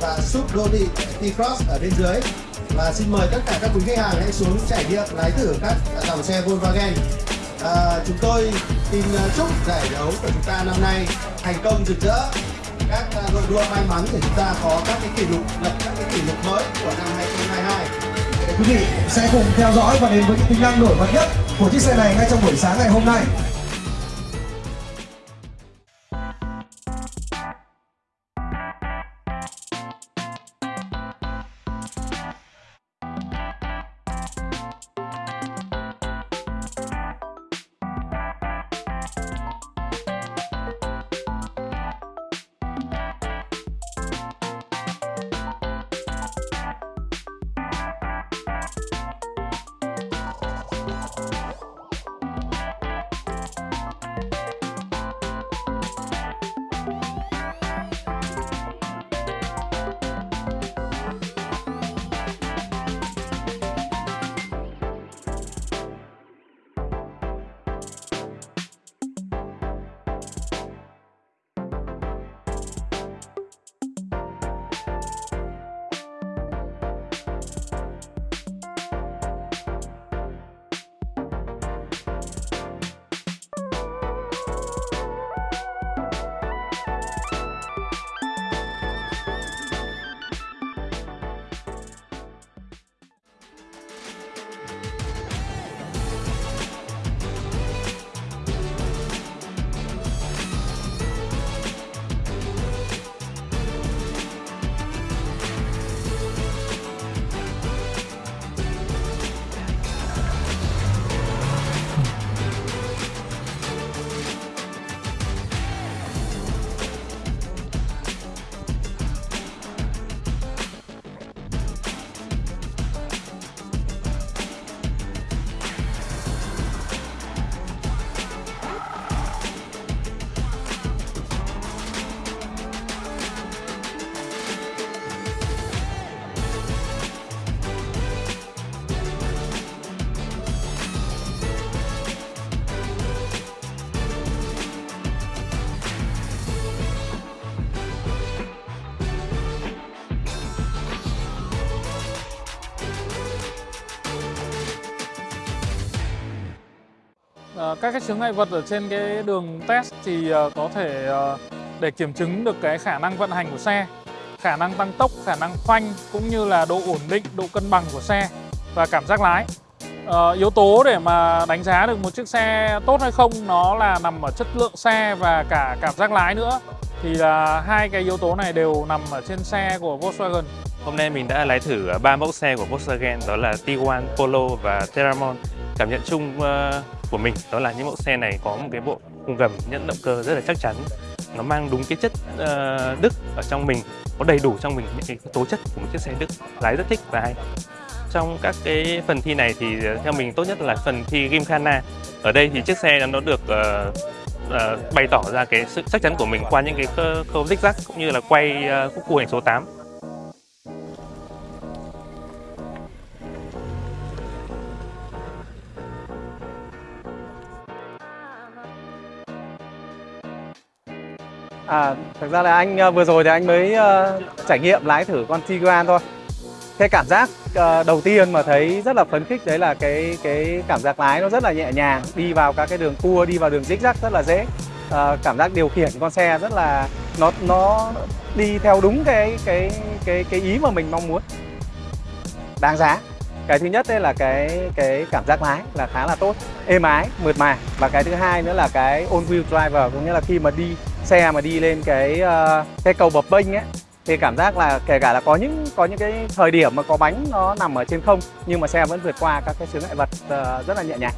và súp đô thị T-Cross ở bên dưới. Và xin mời tất cả các quý khách hàng hãy xuống trải nghiệm lái thử các dòng xe Volkswagen. À, chúng tôi xin à, chúc giải đấu của chúng ta năm nay thành công rực rỡ. Các à, đội đua may mắn để chúng ta có các cái kỷ lục lập các cái kỷ lục mới của năm 2022 quý vị sẽ cùng theo dõi và đến với những tính năng nổi bật nhất của chiếc xe này ngay trong buổi sáng ngày hôm nay. Ờ, các cái chướng ngại vật ở trên cái đường test thì ờ, có thể ờ, để kiểm chứng được cái khả năng vận hành của xe, khả năng tăng tốc, khả năng phanh cũng như là độ ổn định, độ cân bằng của xe và cảm giác lái. Yếu tố để mà đánh giá được một chiếc xe tốt hay không nó là nằm ở chất lượng xe và cả cảm giác lái nữa. Thì là hai cái yếu tố này đều nằm ở trên xe của Volkswagen. Hôm nay mình đã lái thử ba mẫu xe của Volkswagen đó là Tiguan, Polo và Terramon. Cảm nhận chung uh, của mình đó là những mẫu xe này có một cái bộ khung gầm nhẫn động cơ rất là chắc chắn. Nó mang đúng cái chất uh, Đức ở trong mình, có đầy đủ trong mình những cái tố chất của một chiếc xe Đức. Lái rất thích và hay. Trong các cái phần thi này thì ờ, theo mình tốt nhất là phần thi Gymkhana. Ở đây thì chiếc xe nó được uh, uh, bày tỏ ra cái sự chắc chắn của mình qua những cái khâu zigzag cũng như là quay uh, khúc cua hành số 8. À, thực ra là anh ờ, vừa rồi thì anh mới uh, trải nghiệm lái thử con Tiguan thôi. Cái cảm giác uh, đầu tiên mà thấy rất là phấn khích đấy là cái cái cảm giác lái nó rất là nhẹ nhàng, đi vào các cái đường cua, đi vào đường zigzag rất là dễ. Uh, cảm giác điều khiển con xe rất là nó nó đi theo đúng cái cái cái cái ý mà mình mong muốn. Đáng giá. Cái thứ nhất đây là cái cái cảm giác lái là khá là tốt, êm ái, mượt mà và cái thứ hai nữa là cái on wheel driver có nghĩa là khi mà đi xe mà đi lên cái ờ, cái cầu bập bênh ấy, thì cảm giác là kể cả là có những có những cái thời điểm mà có bánh nó nằm ở trên không, nhưng mà xe vẫn vượt qua các cái chướng ngại vật ờ, rất là nhẹ nhàng.